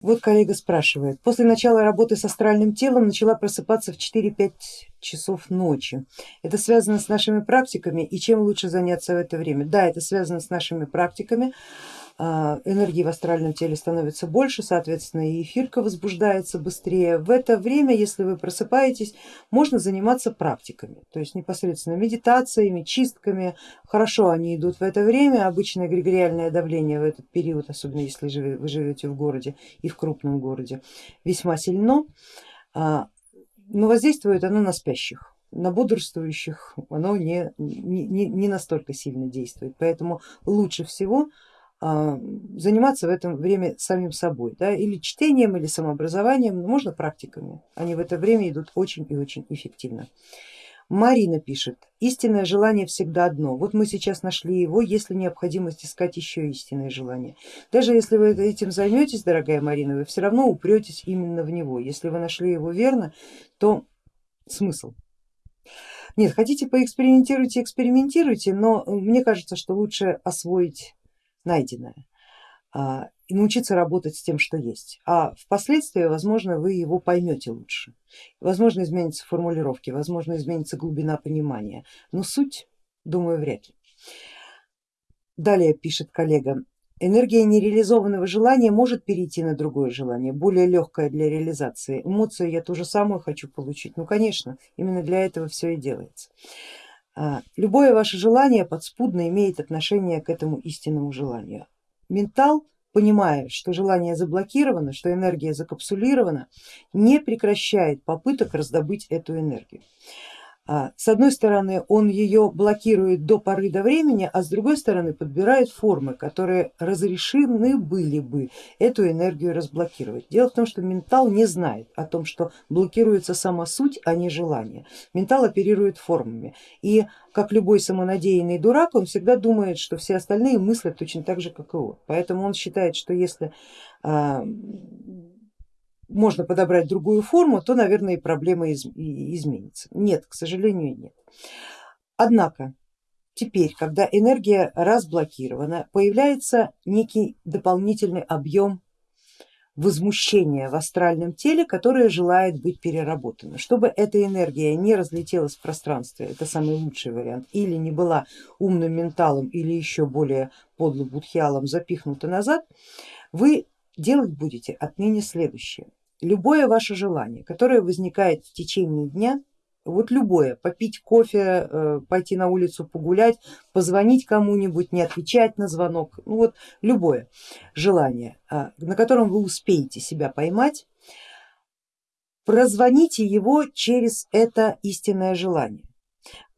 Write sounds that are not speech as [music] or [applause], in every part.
Вот коллега спрашивает, после начала работы с астральным телом начала просыпаться в 4-5 часов ночи. Это связано с нашими практиками и чем лучше заняться в это время? Да, это связано с нашими практиками. А, энергии в астральном теле становится больше, соответственно и эфирка возбуждается быстрее. В это время, если вы просыпаетесь, можно заниматься практиками, то есть непосредственно медитациями, чистками. Хорошо они идут в это время, обычное эгрегориальное давление в этот период, особенно если вы живете в городе и в крупном городе, весьма сильно, а, но воздействует оно на спящих на бодрствующих оно не, не, не настолько сильно действует, поэтому лучше всего заниматься в это время самим собой, да, или чтением, или самообразованием, можно практиками, они в это время идут очень и очень эффективно. Марина пишет, истинное желание всегда одно, вот мы сейчас нашли его, если необходимость искать еще истинное желание. Даже если вы этим займетесь, дорогая Марина, вы все равно упретесь именно в него, если вы нашли его верно, то смысл. Нет, хотите поэкспериментируйте, экспериментируйте, но мне кажется, что лучше освоить найденное а, и научиться работать с тем, что есть. А впоследствии, возможно, вы его поймете лучше. Возможно, изменятся формулировки, возможно, изменится глубина понимания, но суть, думаю, вряд ли. Далее пишет коллега, энергия нереализованного желания может перейти на другое желание, более легкое для реализации. Эмоцию я ту же самую хочу получить. Ну конечно, именно для этого все и делается. А, любое ваше желание подспудно имеет отношение к этому истинному желанию. Ментал, понимая, что желание заблокировано, что энергия закапсулирована, не прекращает попыток раздобыть эту энергию. А, с одной стороны он ее блокирует до поры до времени, а с другой стороны подбирает формы, которые разрешены были бы эту энергию разблокировать. Дело в том, что ментал не знает о том, что блокируется сама суть, а не желание. Ментал оперирует формами и как любой самонадеянный дурак, он всегда думает, что все остальные мыслят точно так же, как и он. Поэтому он считает, что если а, можно подобрать другую форму, то, наверное, и проблема из, и изменится. Нет, к сожалению, нет. Однако теперь, когда энергия разблокирована, появляется некий дополнительный объем возмущения в астральном теле, которое желает быть переработано. Чтобы эта энергия не разлетелась в пространстве, это самый лучший вариант, или не была умным менталом или еще более подлым будхиалом запихнута назад, вы делать будете отныне следующее любое ваше желание, которое возникает в течение дня, вот любое, попить кофе, э, пойти на улицу погулять, позвонить кому-нибудь, не отвечать на звонок, ну вот любое желание, а, на котором вы успеете себя поймать, прозвоните его через это истинное желание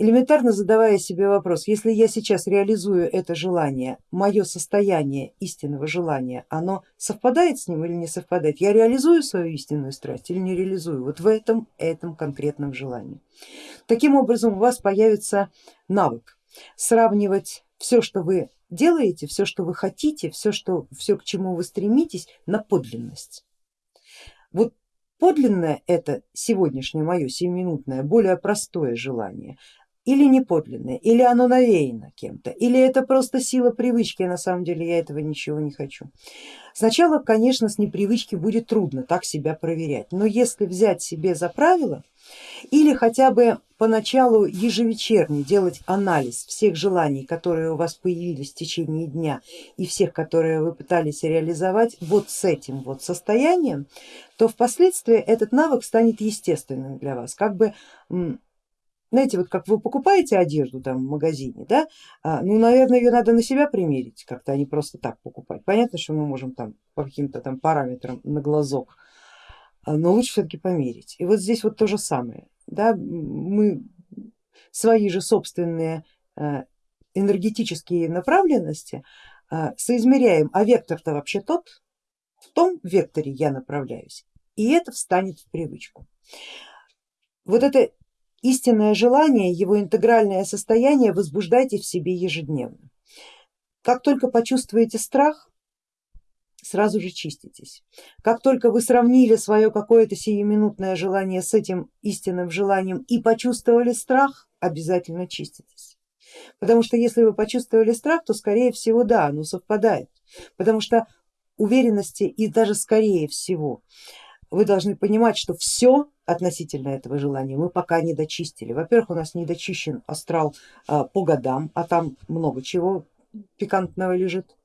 элементарно задавая себе вопрос, если я сейчас реализую это желание, мое состояние истинного желания, оно совпадает с ним или не совпадает? Я реализую свою истинную страсть или не реализую? Вот в этом, этом конкретном желании. Таким образом у вас появится навык сравнивать все, что вы делаете, все, что вы хотите, все, что, все к чему вы стремитесь, на подлинность. Вот подлинное это сегодняшнее мое сиюминутное, более простое желание, или не подлинное, или оно навеяно кем-то, или это просто сила привычки, на самом деле я этого ничего не хочу. Сначала, конечно, с непривычки будет трудно так себя проверять, но если взять себе за правило или хотя бы поначалу ежевечерне делать анализ всех желаний, которые у вас появились в течение дня и всех, которые вы пытались реализовать вот с этим вот состоянием, то впоследствии этот навык станет естественным для вас, как бы знаете, вот как вы покупаете одежду там в магазине, да, а, ну, наверное, ее надо на себя примерить как-то, а не просто так покупать. Понятно, что мы можем там по каким-то там параметрам на глазок, а, но лучше все-таки померить. И вот здесь вот то же самое, да, мы свои же собственные а, энергетические направленности соизмеряем, а вектор-то вообще тот, в том векторе я направляюсь, и это встанет в привычку. Вот это Истинное желание, его интегральное состояние возбуждайте в себе ежедневно. Как только почувствуете страх, сразу же чиститесь. Как только вы сравнили свое какое-то сиюминутное желание с этим истинным желанием и почувствовали страх, обязательно чиститесь. Потому что если вы почувствовали страх, то скорее всего да, оно совпадает. Потому что уверенности и даже скорее всего вы должны понимать, что все относительно этого желания мы пока не дочистили. Во-первых, у нас не дочищен астрал а, по годам, а там много чего пикантного лежит.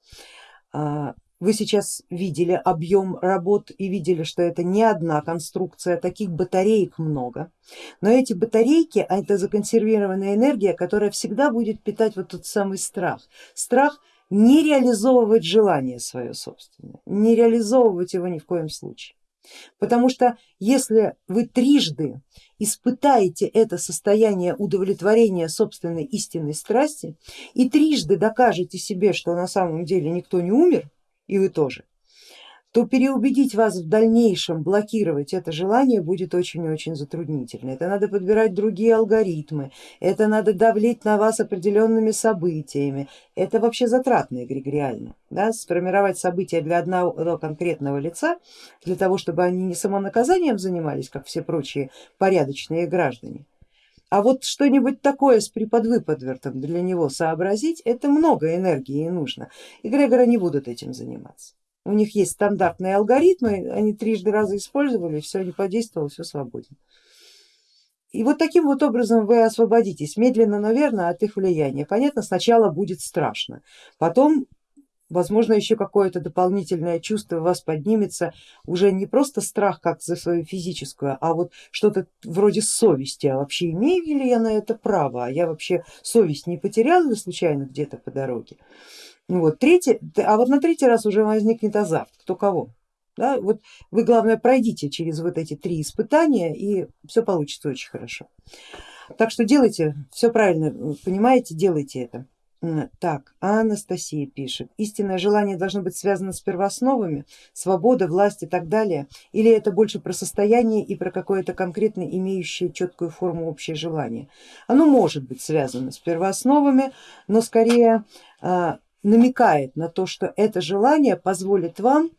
А, вы сейчас видели объем работ и видели, что это не одна конструкция, таких батареек много. Но эти батарейки, а это законсервированная энергия, которая всегда будет питать вот тот самый страх. Страх не реализовывать желание свое собственное, не реализовывать его ни в коем случае. Потому что если вы трижды испытаете это состояние удовлетворения собственной истинной страсти и трижды докажете себе, что на самом деле никто не умер, и вы тоже, то переубедить вас в дальнейшем блокировать это желание будет очень-очень затруднительно. Это надо подбирать другие алгоритмы, это надо давлеть на вас определенными событиями. Это вообще затратно эгрегориально. Да? Сформировать события для одного конкретного лица, для того, чтобы они не самонаказанием занимались, как все прочие порядочные граждане, а вот что-нибудь такое с преподвыподвертом для него сообразить, это много энергии нужно. Эгрегоры не будут этим заниматься. У них есть стандартные алгоритмы, они трижды раза использовали, все не подействовало, все свободен. И вот таким вот образом вы освободитесь медленно, но верно от их влияния. Понятно, сначала будет страшно, потом возможно еще какое-то дополнительное чувство у вас поднимется, уже не просто страх как за свою физическую, а вот что-то вроде совести, а вообще имею ли я на это право, а я вообще совесть не потеряла случайно где-то по дороге. Вот, третий, а вот на третий раз уже возникнет азарт, кто кого. Да? Вот вы главное пройдите через вот эти три испытания и все получится очень хорошо. Так что делайте, все правильно понимаете, делайте это. Так, Анастасия пишет, истинное желание должно быть связано с первоосновами, свобода, власть и так далее, или это больше про состояние и про какое-то конкретно имеющее четкую форму общее желание? Оно может быть связано с первоосновами, но скорее а, намекает на то, что это желание позволит вам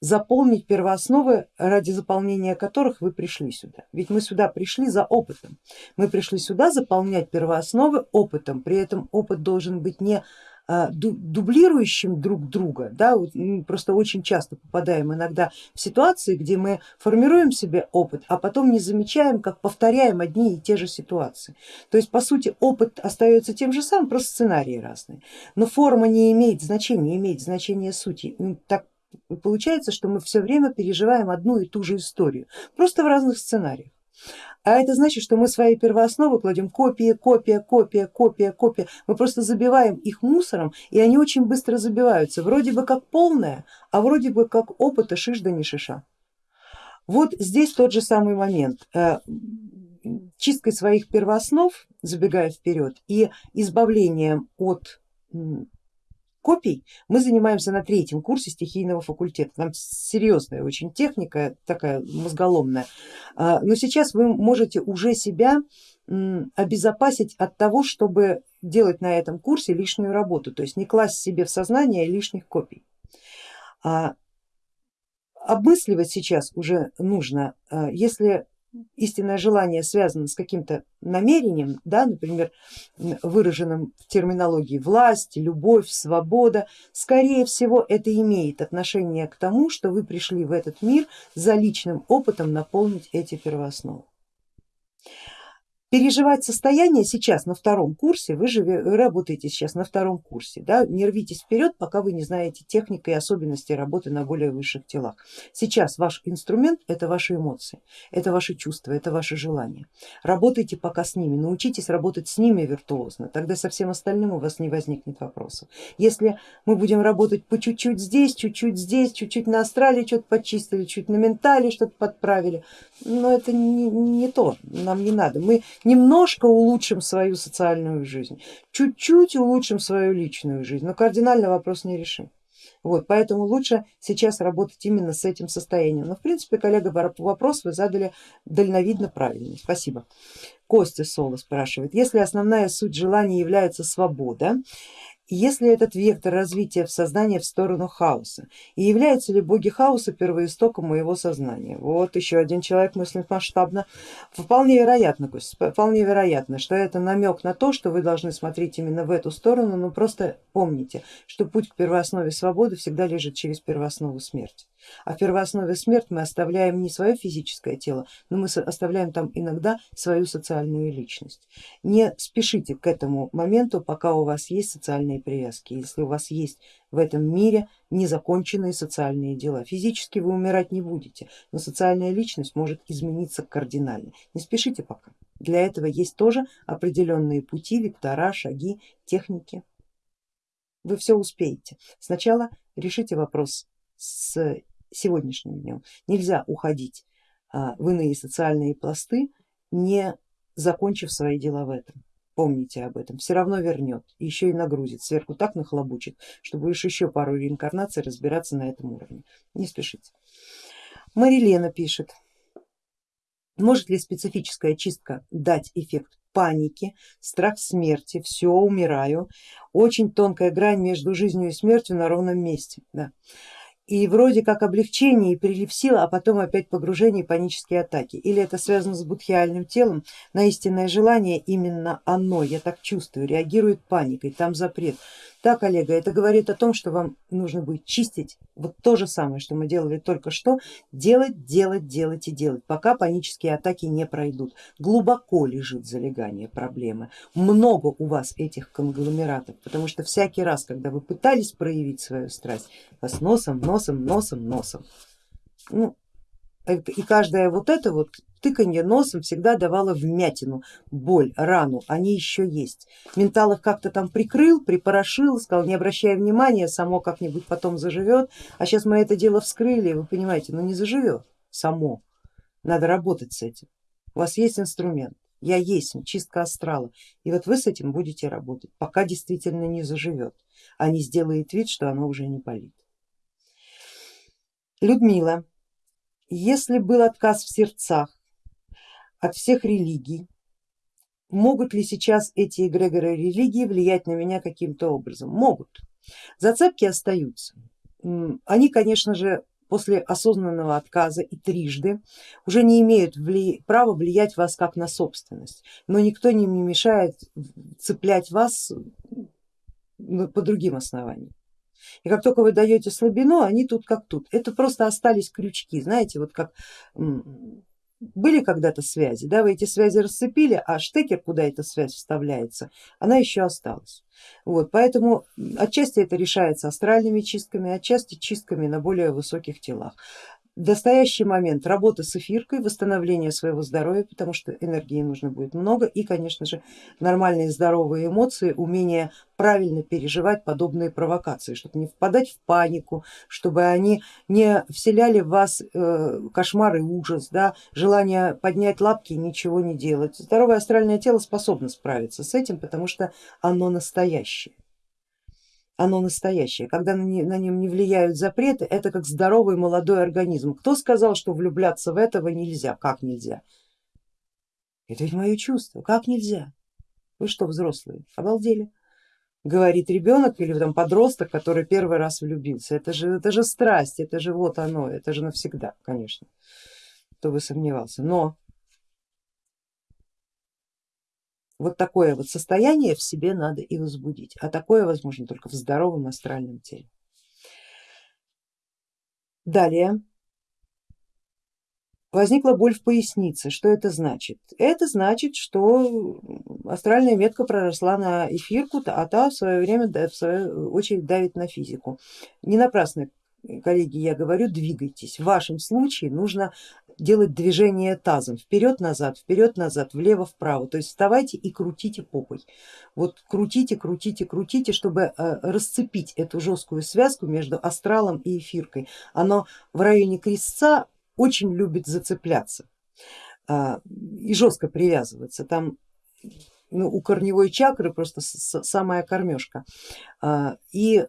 заполнить первоосновы, ради заполнения которых вы пришли сюда. Ведь мы сюда пришли за опытом, мы пришли сюда заполнять первоосновы опытом, при этом опыт должен быть не дублирующим друг друга, да, вот просто очень часто попадаем иногда в ситуации, где мы формируем себе опыт, а потом не замечаем, как повторяем одни и те же ситуации. То есть по сути опыт остается тем же самым, просто сценарии разные, но форма не имеет значения, имеет значение сути. Так получается, что мы все время переживаем одну и ту же историю, просто в разных сценариях. А это значит, что мы свои первоосновы кладем копия, копия, копия, копия, копия. Мы просто забиваем их мусором и они очень быстро забиваются. Вроде бы как полная, а вроде бы как опыта шиш да не шиша. Вот здесь тот же самый момент. Э, чисткой своих первооснов, забегая вперед, и избавлением от копий мы занимаемся на третьем курсе стихийного факультета. Там серьезная очень техника, такая мозголомная. А, но сейчас вы можете уже себя обезопасить от того, чтобы делать на этом курсе лишнюю работу, то есть не класть себе в сознание лишних копий. А, обмысливать сейчас уже нужно, а, если истинное желание связано с каким-то намерением, да, например, выраженным в терминологии власть, любовь, свобода, скорее всего это имеет отношение к тому, что вы пришли в этот мир за личным опытом наполнить эти первоосновы переживать состояние сейчас на втором курсе, вы же работаете сейчас на втором курсе, да, не рвитесь вперед, пока вы не знаете техники и особенности работы на более высших телах. Сейчас ваш инструмент это ваши эмоции, это ваши чувства, это ваши желания. Работайте пока с ними, научитесь работать с ними виртуозно, тогда со всем остальным у вас не возникнет вопросов. Если мы будем работать по чуть-чуть здесь, чуть-чуть здесь, чуть-чуть на астрале что-то подчистили, чуть на ментале что-то подправили, но это не, не то, нам не надо. Мы немножко улучшим свою социальную жизнь, чуть-чуть улучшим свою личную жизнь, но кардинально вопрос не решим. Вот, поэтому лучше сейчас работать именно с этим состоянием. Но в принципе, коллега, вопрос вы задали дальновидно правильный. Спасибо. Костя Соло спрашивает, если основная суть желания является свобода, если этот вектор развития в сознании в сторону хаоса, и являются ли боги хаоса первоистоком моего сознания. Вот еще один человек мыслит масштабно. Вполне вероятно, вполне вероятно, что это намек на то, что вы должны смотреть именно в эту сторону, но просто помните, что путь к первооснове свободы всегда лежит через первооснову смерти. А в первооснове смерть мы оставляем не свое физическое тело, но мы оставляем там иногда свою социальную личность. Не спешите к этому моменту, пока у вас есть социальные привязки, если у вас есть в этом мире незаконченные социальные дела. Физически вы умирать не будете, но социальная личность может измениться кардинально. Не спешите пока. Для этого есть тоже определенные пути, вектора, шаги, техники. Вы все успеете. Сначала решите вопрос с сегодняшним днем. Нельзя уходить а, в иные социальные пласты, не закончив свои дела в этом. Помните об этом, все равно вернет, еще и нагрузит, сверху так нахлобучит, что будешь еще пару реинкарнаций разбираться на этом уровне. Не спешите. Марилена пишет, может ли специфическая чистка дать эффект паники, страх смерти, все, умираю, очень тонкая грань между жизнью и смертью на ровном месте. Да и вроде как облегчение и прилив сил, а потом опять погружение и панические атаки. Или это связано с будхиальным телом, на истинное желание именно оно, я так чувствую, реагирует паникой, там запрет. Да, коллега, это говорит о том, что вам нужно будет чистить вот то же самое, что мы делали только что, делать, делать, делать и делать, пока панические атаки не пройдут. Глубоко лежит залегание проблемы, много у вас этих конгломератов, потому что всякий раз, когда вы пытались проявить свою страсть, вас носом, носом, носом. Ну, и каждое вот это вот тыканье носом всегда давало вмятину, боль, рану, они еще есть. Ментал их как-то там прикрыл, припорошил, сказал не обращая внимания, само как-нибудь потом заживет, а сейчас мы это дело вскрыли, вы понимаете, ну не заживет само, надо работать с этим. У вас есть инструмент, я есть, чистка астрала, и вот вы с этим будете работать, пока действительно не заживет, а не сделает вид, что оно уже не болит. Людмила, если был отказ в сердцах, от всех религий. Могут ли сейчас эти эгрегоры религии влиять на меня каким-то образом? Могут. Зацепки остаются. Они, конечно же, после осознанного отказа и трижды уже не имеют вли... права влиять вас как на собственность, но никто не мешает цеплять вас по другим основаниям. И как только вы даете слабину, они тут как тут. Это просто остались крючки, знаете, вот как были когда-то связи, да, вы эти связи расцепили, а штекер, куда эта связь вставляется, она еще осталась. Вот, поэтому отчасти это решается астральными чистками, отчасти чистками на более высоких телах в настоящий момент работа с эфиркой, восстановление своего здоровья, потому что энергии нужно будет много и конечно же нормальные здоровые эмоции, умение правильно переживать подобные провокации, чтобы не впадать в панику, чтобы они не вселяли в вас э, кошмар и ужас, да, желание поднять лапки и ничего не делать. Здоровое астральное тело способно справиться с этим, потому что оно настоящее оно настоящее, когда на нем не влияют запреты, это как здоровый молодой организм. Кто сказал, что влюбляться в этого нельзя? Как нельзя? Это ведь мое чувство, как нельзя? Вы что, взрослые, обалдели? Говорит ребенок или там подросток, который первый раз влюбился. Это же, это же страсть, это же вот оно, это же навсегда, конечно, кто бы сомневался. Но Вот такое вот состояние в себе надо и возбудить, а такое возможно только в здоровом астральном теле. Далее возникла боль в пояснице. Что это значит? Это значит, что астральная метка проросла на эфирку, а та в свое время в свою очередь давит на физику. Не напрасно коллеги, я говорю, двигайтесь. В вашем случае нужно делать движение тазом вперед-назад, вперед-назад, влево-вправо, то есть вставайте и крутите попой. Вот крутите, крутите, крутите, чтобы э, расцепить эту жесткую связку между астралом и эфиркой. Оно в районе крестца очень любит зацепляться а, и жестко привязываться. Там ну, у корневой чакры просто самая кормежка. А, и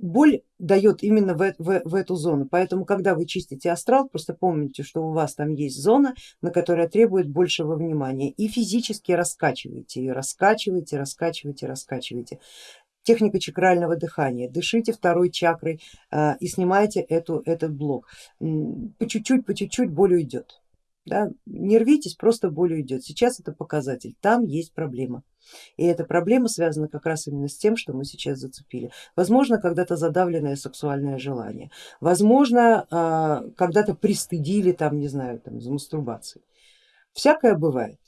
боль дает именно в, в, в эту зону, поэтому когда вы чистите астрал, просто помните, что у вас там есть зона, на которая требует большего внимания и физически раскачивайте ее, раскачивайте, раскачивайте, раскачивайте. Техника чакрального дыхания, дышите второй чакрой э, и снимайте эту, этот блок, по чуть-чуть, по чуть-чуть боль уйдет. Да? Не рвитесь, просто боль уйдет. Сейчас это показатель, там есть проблема. И эта проблема связана как раз именно с тем, что мы сейчас зацепили. Возможно, когда-то задавленное сексуальное желание, возможно, а, когда-то пристыдили там, не знаю, там, за мастурбацией. Всякое бывает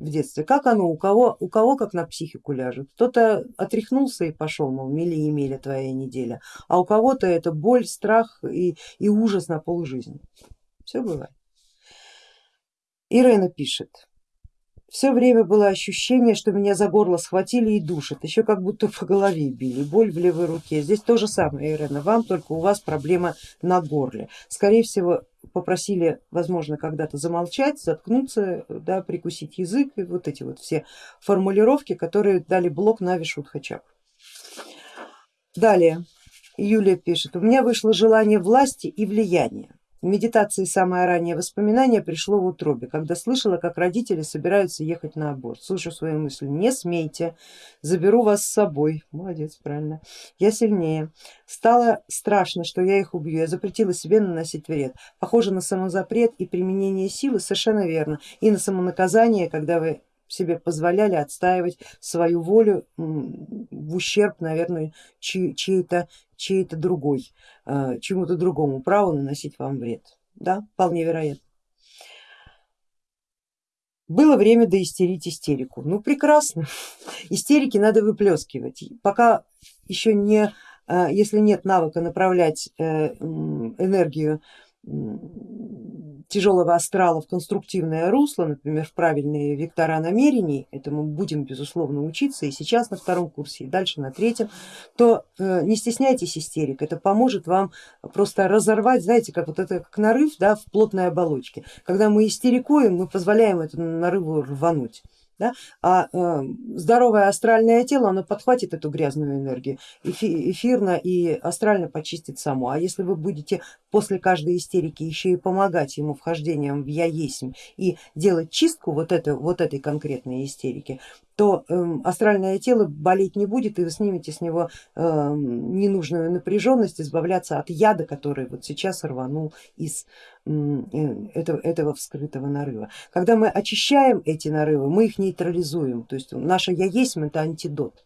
в детстве. Как оно, у кого, у кого как на психику ляжет. Кто-то отряхнулся и пошел, мол, мили и мили твоя неделя, а у кого-то это боль, страх и, и ужас на полжизни. Все бывает. Ирена пишет, все время было ощущение, что меня за горло схватили и душат, еще как будто по голове били, боль в левой руке. Здесь то же самое, Ирена, вам только у вас проблема на горле. Скорее всего попросили, возможно, когда-то замолчать, заткнуться, да, прикусить язык и вот эти вот все формулировки, которые дали блок на Вишудхачак. Далее Юлия пишет, у меня вышло желание власти и влияния. В медитации самое раннее воспоминание пришло в утробе, когда слышала, как родители собираются ехать на аборт. Слышу свою мысль, не смейте, заберу вас с собой. Молодец, правильно. Я сильнее. Стало страшно, что я их убью. Я запретила себе наносить вред. Похоже на самозапрет и применение силы, совершенно верно. И на самонаказание, когда вы себе позволяли отстаивать свою волю в ущерб, наверное, чьей-то чьей другой, э, чему-то другому праву наносить вам вред. Да, вполне вероятно. Было время доистерить истерику. Ну прекрасно, [laughs] истерики надо выплескивать. Пока еще не, э, если нет навыка направлять э, энергию тяжелого астрала в конструктивное русло, например, в правильные вектора намерений, этому будем безусловно учиться и сейчас на втором курсе, и дальше на третьем, то э, не стесняйтесь истерик, это поможет вам просто разорвать, знаете, как вот это как нарыв да, в плотной оболочке. Когда мы истерикуем, мы позволяем этому нарыву рвануть да? а э, здоровое астральное тело, оно подхватит эту грязную энергию, эфирно и астрально почистит само. А если вы будете после каждой истерики еще и помогать ему вхождением в я есть и делать чистку вот, это, вот этой конкретной истерики, то э, астральное тело болеть не будет и вы снимете с него э, ненужную напряженность, избавляться от яда, который вот сейчас рванул из э, этого, этого вскрытого нарыва. Когда мы очищаем эти нарывы, мы их нейтрализуем, то есть наша я есть это антидот.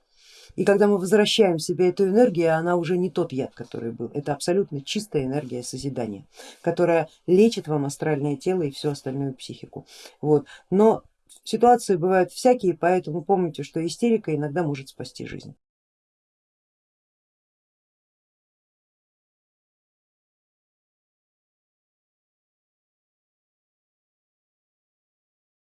И когда мы возвращаем себе эту энергию, она уже не тот яд, который был, это абсолютно чистая энергия созидания, которая лечит вам астральное тело и всю остальную психику. Вот. Но Ситуации бывают всякие, поэтому помните, что истерика иногда может спасти жизнь.